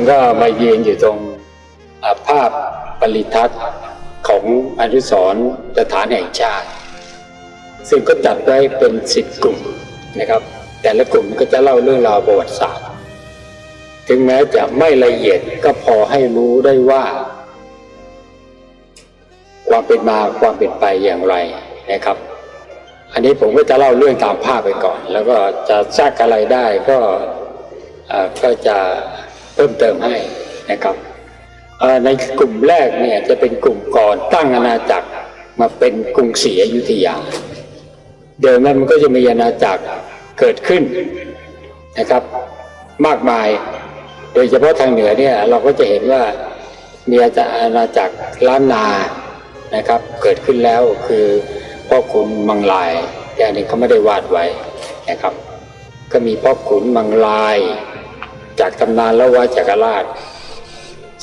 ผมก็มายืนอยู่ตรงาภาพปริทัศน์ของอนุสรสถานแห่งชาติ ซึ่งก็จัดไว้เป็นสิบกลุ่มนะครับ แต่ละกลุ่มก็จะเล่าเรื่องราวประวัติศาสตร์ ถึงแม้จะไม่ละเอียดก็พอให้รู้ได้ว่า ความเป็นมาความเป็นไปอย่างไรนะครับ อันนี้ผมก็จะเล่าเรื่องตามภาพไปก่อน แล้วก็จะแทรกอะไรได้ก็อ่อก็จะ เพิ่มเติมให้นะครับในกลุ่มแรกเนี่ยจะเป็นกลุ่มก่อนตั้งอาณาจักรมาเป็นกรุงศรีอยุธยา เดิมนั้นมันก็จะมีอาณาจักรเกิดขึ้นนะครับ มากมาย โดยเฉพาะทางเหนือเนี่ยเราก็จะเห็นว่ามีอาณาจักรล้านนานะครับเกิดขึ้นแล้วคือพ่อขุนมังลายแต่อันนี้เขาไม่ได้วาดไว้นะครับ ก็มีพ่อขุนมังลาย จากตำนานละวะจักรราช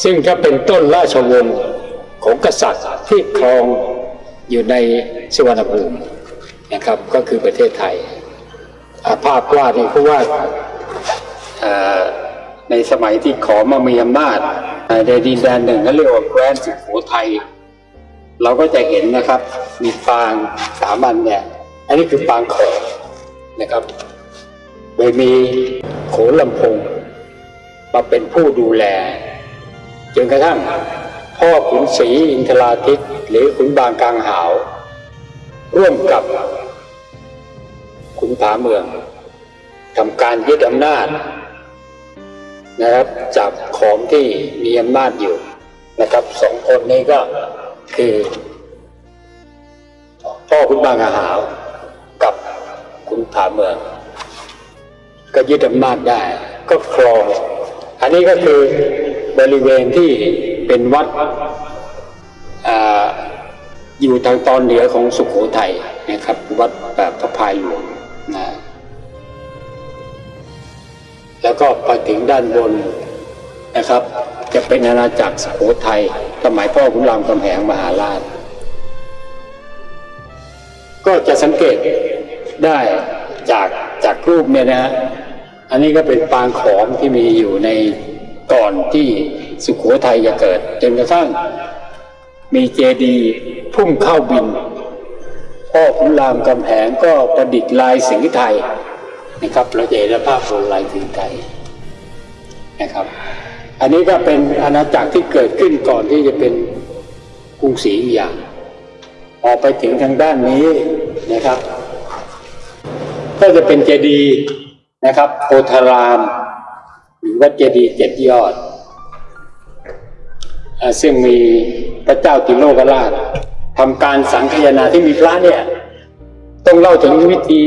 ซึ่งถ้าเป็นต้นราชวงศ์ของกษัตริย์ที่ครองอยู่ในสวรรณภูมินะครับก็คือประเทศไทยาภาพวาดนี่เขาวาดอ่าในสมัยที่ขอมามีอำนาจในดินแดนหนึ่งเขาเรียกว่าแคว้นสุโขทัยเราก็จะเห็นนะครับ มีปางสามัญเนี่ย อันนี้คือปางขอนะครับ โดยมีโขนลำพง มาเป็นผู้ดูแล จนกระทั่งพ่อขุนศรีอินทราทิตหรือขุนบางกลางหาว ร่วมกับขุนผาเมืองทำการยึดอำนาจนะครับจากของที่มีอำนาจอยู่นะครับสองคนนี้ก็คือ พ่อขุนบางกลางหาวกับขุนผาเมือง ก็ยึดอำนาจได้ก็ครอง อันนี้ก็คือบริเวณที่เป็นวัดออยู่ทางตอนเหนือของสุขโขทัยนะครับ วัดแบบพระพายหลวงนะแล้วก็ไปถึงด้านบนนะครับ จะเป็นอาณาจักรสุโขทัยสมัยพ่อขุนรามคำแหงมหาราช ก็จะสังเกตได้จากจากรูปเนี่ยนะฮะ อันนี้ก็เป็นปางขอมที่มีอยู่ในก่อนที่สุขโขทัยจะเกิดจนกระทั่งมีเจดีย์พุ่มเข้าบิน พ่อขุนรามกำแหงก็ประดิษฐ์ลายสิงห์ไทยนะครับเราจะเห็นภาพบนลายสิงห์ไทยนะครับ อันนี้ก็เป็นอาณาจักรที่เกิดขึ้นก่อนที่จะเป็นกรุงศรีอยุธยาออกไปถึงทางด้านนี้นะครับ ก็จะเป็นเจดีย์ นะครับโพธารามหรือว่าเจดีย์เจ็ดยอดอาซึ่งมีพระเจ้าติโลกราชทำการสังคยนาที่มีพระเนี่ยต้องเล่าถึงวิธี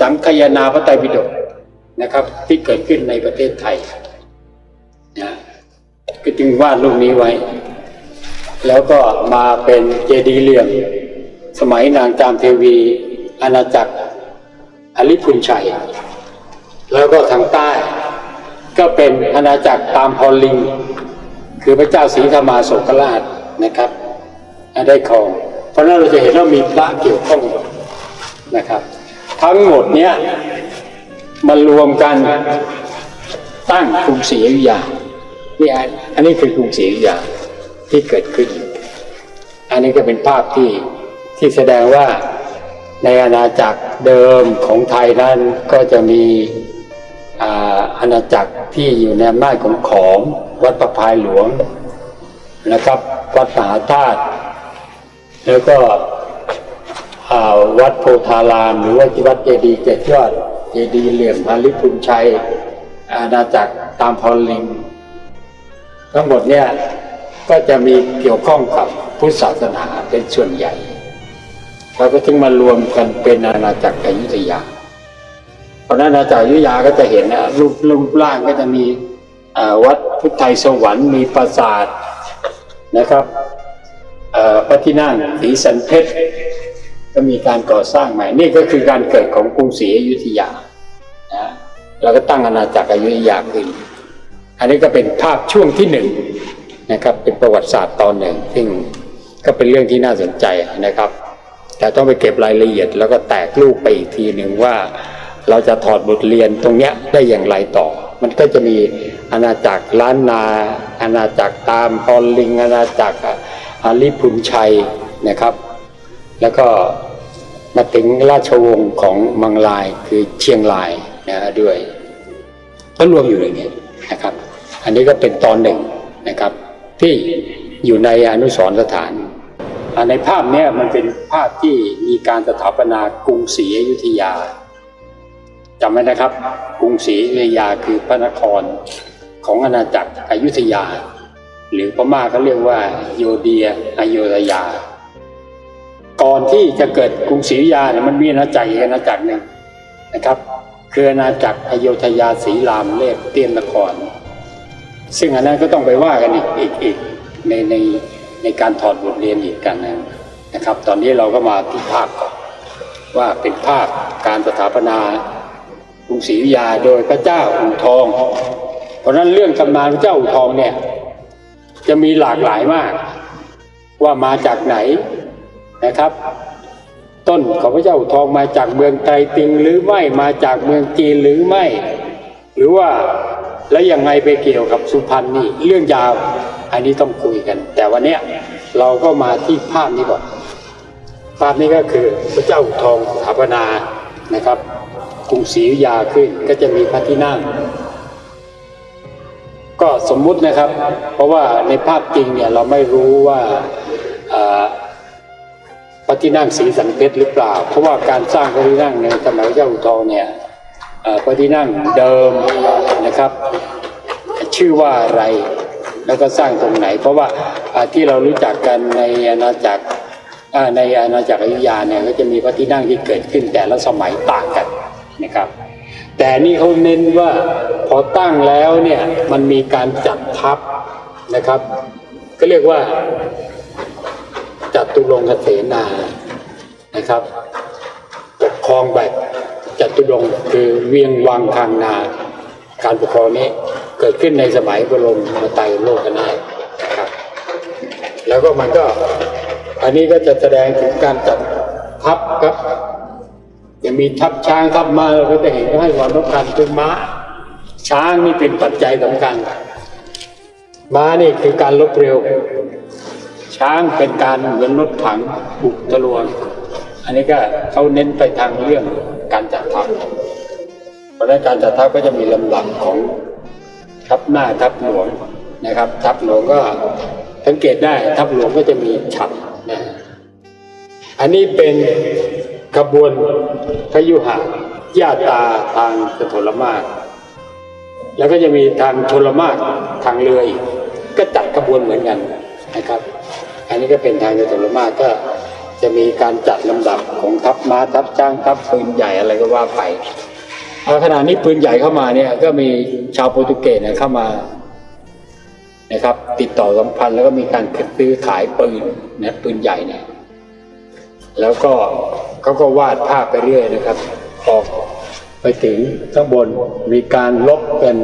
สังคยนาพระไตรปิฎกนะครับ ที่เกิดขึ้นในประเทศไทยนะก็จึงวาดรูปนี้ไว้ แล้วก็มาเป็นเจดีย์เหลี่ยม สมัยนางจามเทวีอาณาจักรอลิพุนชัย แล้วก็ทางใต้ ก็เป็นอาณาจักรตามพอลิง คือพระเจ้าศรีธรรมาโศกราชนะครับได้ครอง เพราะนั้นเราจะเห็นว่ามีพระเกี่ยวข้องนะครับ ทั้งหมดเนี้ยมารวมกันตั้งกรุงศรีอยุธยานี่อันอันนี้คือกรุงศรีอยุธยาที่เกิดขึ้น อันนี้ก็เป็นภาพที่ที่แสดงว่าในอาณาจักรเดิมของไทยนั้นก็จะมี อาณาจักรที่อยู่ในอำนาจของขอมวัดประพายหลวงนะครับ วัดมหาธาตุแล้วก็วัดโพธาราม หรือว่าวัดเจดีย์เจ็ดยอดเจดีย์เหลี่ยมพาลิพุนชัย อาณาจักรตามพอลิง ทั้งหมดเนี่ยก็จะมีเกี่ยวข้องกับพุทธศาสนาเป็นส่วนใหญ่แล้วก็ถึงมารวมกันเป็นอาณาจักรอยุธยา เพราะนั้นอาณาจักรอยุยาก็จะเห็นนะรูปรูปร่างก็จะมีวัดพุทธไทยสวรรค์มีปราสาทนะครับพระที่นั่งศรีสันเพชรก็มีการก่อสร้างใหม่ นี่ก็คือการเกิดของกรุงศรีอยุธยานะเราก็ตั้งอาณาจักรอยุธยาขึ้น อันนี้ก็เป็นภาพช่วงที่หนึ่งนะครับ เป็นประวัติศาสตร์ตอนหนึ่ง ซึ่งก็เป็นเรื่องที่น่าสนใจนะครับ แต่ต้องไปเก็บรายละเอียดแล้วก็แตกลูกไปอีกทีหนึ่งว่า เราจะถอดบทเรียนตรงเนี้ยได้อย่างไรต่อ มันก็จะมีอาณาจักรล้านนาอาณาจักรตามพอลลิงอาณาจักรอาลิพุนชัยนะครับ แล้วก็มาถึงราชวงศ์ของมังลายคือเชียงรายนะด้วยก็รวมอยู่ในนี้นะครับ อันนี้ก็เป็นตอนหนึ่งนะครับ ที่อยู่ในอนุสรสถานในภาพนี้มันเป็นภาพที่มีการสถาปนากรุงศรีอยุธยา จำไว้นะครับ กรุงศรีอยุธยาคือพระนครของอาณาจักรอยุธยา หรือพม่าเขาเรียกว่าโยเดียอโยธยา ก่อนที่จะเกิดกรุงศรีอยุธยาเนี่ยมันมีอาณาจักรอีกอาณาจักรหนึ่งนะครับคืออาณาจักรอโยธยาศรีรามเรียบเตียนนคร ซึ่งอันนั้นก็ต้องไปว่ากันอีกอีกอีกในในในการถอดบทเรียนอีกกันนะครับ ตอนนี้เราก็มาที่ภาพก่อนว่าเป็นภาพการสถาปนา กรุงศรีอยุธยาโดยพระเจ้าอู่ทอง เพราะนั้นเรื่องตำนานพระเจ้าอู่ทองเนี่ยจะมีหลากหลายมาก ว่ามาจากไหนนะครับ ต้นของพระเจ้าอู่ทองมาจากเมืองไตรติงหรือไม่มาจากเมืองจีนหรือไม่ หรือว่าแล้วยังไงไปเกี่ยวกับสุพรรณนี่เรื่องยาวอันนี้ต้องคุยกัน แต่วันนี้เราก็มาที่ภาพนี้ก่อนภาพนี้ก็คือพระเจ้าทองสถาปนานะครับ กรุงศรีอยุธยาขึ้นก็จะมีพระที่นั่ง ก็สมมุตินะครับ เพราะว่าในภาพจริงเนี่ยเราไม่รู้ว่าพระที่นั่งสีสันเพชรหรือเปล่า เพราะว่าการสร้างพระที่นั่งในสมัยพระเจ้าอู่ทองเนี่ยพระที่นั่งเดิมนะครับ ชื่อว่าอะไรแล้วก็สร้างตรงไหน เพราะว่าที่เรารู้จักกันในอาณาจักรในอาณาจักรอยุธยาเนี่ยก็จะมีพระที่นั่งที่เกิดขึ้นแต่ละสมัยต่างกัน นะครับ แต่นี่เขาเน้นว่าพอตั้งแล้วเนี่ยมันมีการจัดทัพนะครับ ก็เรียกว่าจัตุรงคเสนานะครับปกครองแบบจัตุรงคือเวียงวังทางนา การปกครองนี้เกิดขึ้นในสมัยบรมาไตรโลกนาถครับแล้วก็มันก็อันนี้ก็จะแสดงถึงการจัดทัพครับ มีทัพช้างทัพม้าเราก็จะเห็นให้ความสำคัญคือม้า ช้างนี่เป็นปัจจัยสำคัญ ม้านี่คือการลบเร็ว ช้างเป็นการเหมือนรถถังบุกทะลวง อันนี้ก็เขาเน้นไปทางเรื่องการจัดทัพเพราะนั้นการจัดทัพก็จะมีลำดับของทัพหน้าทัพหลวงนะครับ ทัพหลวงก็สังเกตได้ทัพหลวงก็จะมีฉัตรนะอันนี้เป็น ขบวนพยุหะญาตาทางสถลมาก แล้วก็จะมีทางชลมากทางเรืออีกก็จัดขบวนเหมือนกันนะครับ อันนี้ก็เป็นทางชลมากก็จะมีการจัดลำดับของทัพม้าทัพช้างทัพปืนใหญ่อะไรก็ว่าไปเอาขณะนี้ปืนใหญ่เข้ามาเนี่ยก็มีชาวโปรตุเกสเนี่ยเข้ามานะครับ ติดต่อสัมพันธ์แล้วก็มีการซื้อขายปืนนะปืนใหญ่เนี่ยแล้วก็ เขาก็วาดภาพไปเรื่อยนะครับออกไปถึงข้างบนมีการลบกัน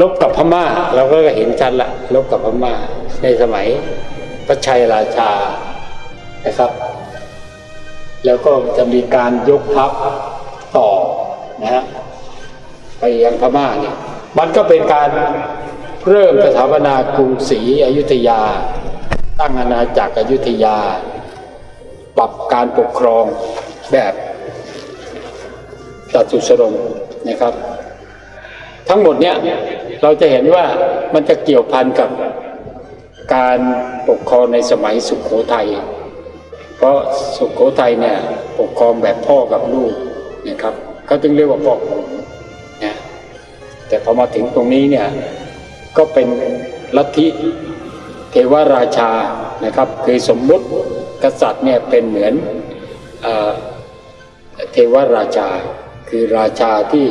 ลบกับพม่าเราก็เห็นชัดละลบกับพม่า ในสมัยพระชัยราชานะครับ แล้วก็จะมีการยกทัพต่อนะฮะไปยังพม่าเนี่ยมันก็เป็นการเริ่มสถาปนากรุงศรีอยุธยา ตั้งอาณาจักรอยุธยา ปรับการปกครองแบบตัดสุสรงนะครับ ทั้งหมดเนี่ยเราจะเห็นว่ามันจะเกี่ยวพันกับการปกครองในสมัยสุขโขทัยเพราะสุขโขทัยเนี่ยปกครองแบบพ่อกับลูกนะครับเขาจึงเรียกว่าพ่อขุนนะแต่พอมาถึงตรงนี้เนี่ยก็เป็นลัทธิเทวราชานะครับคือสมมุติ กษัตริย์เนี่ยเป็นเหมือนเอเทวราชา คือราชาที่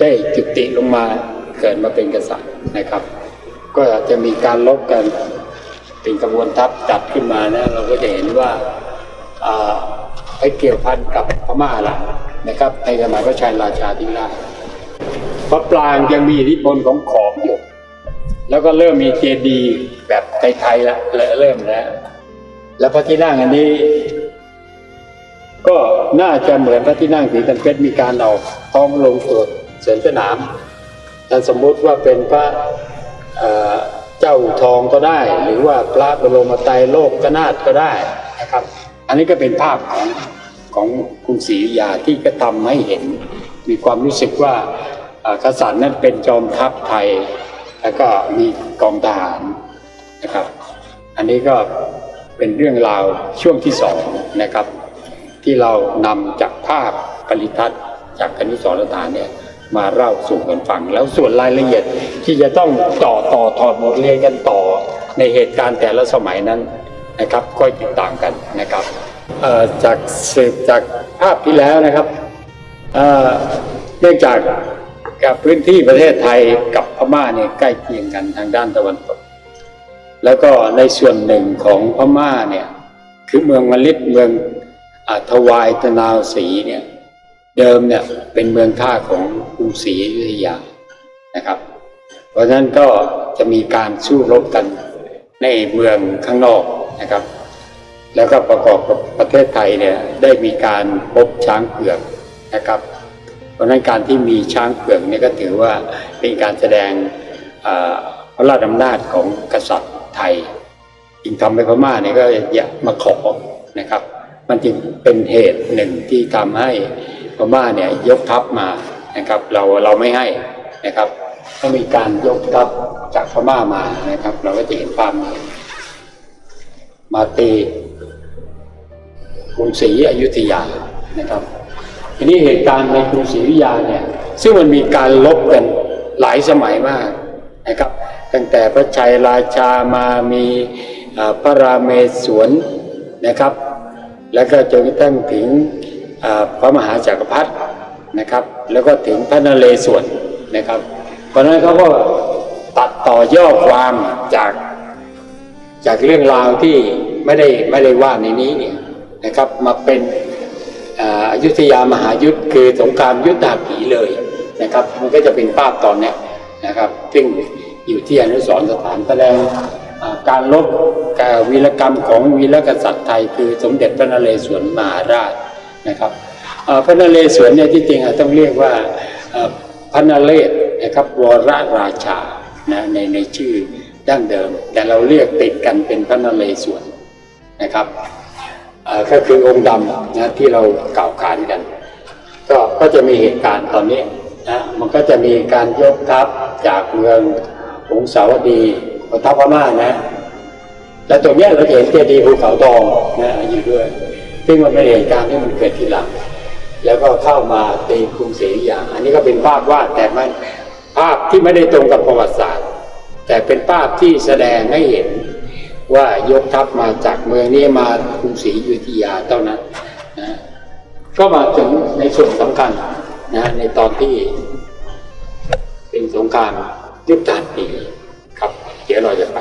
ได้จุติลงมาเกิดมาเป็นกษัตริย์นะครับ ก็จะมีการลบกันเป็นกระบวนทัพจัดขึ้นมานะเราก็จะเห็นว่าอ่าไปเกี่ยวพันกับพม่าละนะครับในสมัยพระชัยราชาธิราชพระปรางยังมีอิทธิพลของขอมอยู่ แล้วก็เริ่มมีเจดีย์แบบไทยๆละเริ่มแล้ว แล้วพระที่นั่งอันนี้ ก็น่าจะเหมือนพระที่นั่งสีตันเพชรมีการเอาทองลงตรวจเสริมสนามแต่สมมุติว่าเป็นพระเจ้าทองก็ได้ หรือว่าพระบรมไตรโลกกนาถก็ได้นะครับ อันนี้ก็เป็นภาพของของกรุงศรีอยาที่ก็ทำให้เห็น มีความรู้สึกว่ากษัตริย์นั้นเป็นจอมทัพไทย แล้วก็มีกองทหารนะครับ อันนี้ก็ เป็นเรื่องราวช่วงที่สองนะครับ ที่เรานำจากภาพปริทัศน์จากคณิสรสถานเนี่ยมาเล่าสู่กันฟังแล้วส่วนรายละเอียดที่จะต้องต่อต่อถอดบทเรียนกันต่อในเหตุการณ์แต่ละสมัยนั้นนะครับก็ติดตามกันนะครับจากสืบจากภาพที่แล้วนะครับเอ่อเนื่องจากกับพื้นที่ประเทศไทยกับพม่าเนี่ยใกล้เคียงกันทางด้านตะวันตก แล้วก็ในส่วนหนึ่งของพม่าเนี่ยคือเมืองมลิดเมืองอทวายตะนาวศรีเนี่ยเดิมเนี่ยเป็นเมืองท่าของกรุงศรีอยุธยานะครับ เพราะฉะนั้นก็จะมีการสู้รบกันในเมืองข้างนอกนะครับ แล้วก็ประกอบกับประเทศไทยเนี่ยได้มีการพบช้างเผือกนะครับ เพราะฉะนั้นการที่มีช้างเผือกเนี่ยก็ถือว่าเป็นการแสดงอ่าพระราชอำนาจของกษัตริย์ ไทยจึงทำให้พม่าเนี่ยก็อยากมาขอนะครับ มันจึงเป็นเหตุหนึ่งที่ทำให้พม่าเนี่ยยกทัพมานะครับ เราเราไม่ให้นะครับถ้ามีการยกทัพจากพม่ามานะครับ เราก็จะเห็นภาพนี้มาตีกรุงศรีอยุธยานะครับทีนี้เหตุการณ์ในกรุงศรีอยุธยาเนี่ยซึ่งมันมีการลบกันหลายสมัยมากนะครับ ตั้งแต่พระชัยราชามามีพระรามเมศวรนะครับ แล้วก็จนกระทั่งถึงพระมหาจักรพรรดินะครับ แล้วก็ถึงพระนเรศวรนะครับ เพราะฉะนั้นเขาก็ตัดต่อย่อความจากจากเรื่องราวที่ไม่ได้ไม่ได้ว่าในนี้เนี่ยนะครับมาเป็นอยุธยามหายุทธคือสงครามยุทธาผีเลยนะครับ มันก็จะเป็นภาพตอนนี้นะครับซึ่ง อยู่ที่อนุสรณ์สถานแสดงการลบกับวีรกรรมของวีรกษัตริย์ไทย คือสมเด็จพระนเรศวรมหาราชนะครับพระนเรศวรเนี่ยที่จริงต้องเรียกว่าพระนเรศนะครับวรราชานะในในชื่อดั้งเดิม แต่เราเรียกติดกันเป็นพระนเรศวรนะครับก็คือองค์ดำนะที่เรากล่าวขานกัน ก็ก็จะมีเหตุการณ์ตอนนี้นะมันก็จะมีการยกทัพจากเมือง หงสาวดีของทัพพม่านะ และตรงนี้เราจะเห็นเจดีย์ภูเขาทองนะอยู่ด้วย ซึ่งมันเป็นเหตุการณ์ที่มันเกิดทีหลัง แล้วก็เข้ามาตีกรุงศรีอยุธยาอันนี้ก็เป็นภาพวาดแต่มันภาพที่ไม่ได้ตรงกับประวัติศาสตร์ แต่เป็นภาพที่แสดงให้เห็นว่ายกทัพมาจากเมืองนี้มากรุงศรีอยุธยาเท่านั้นนะก็มาถึงในส่วนสำคัญนะในตอนที่เป็นสงคราม ยุทธาปีครับ เดี๋ยวเราจะไป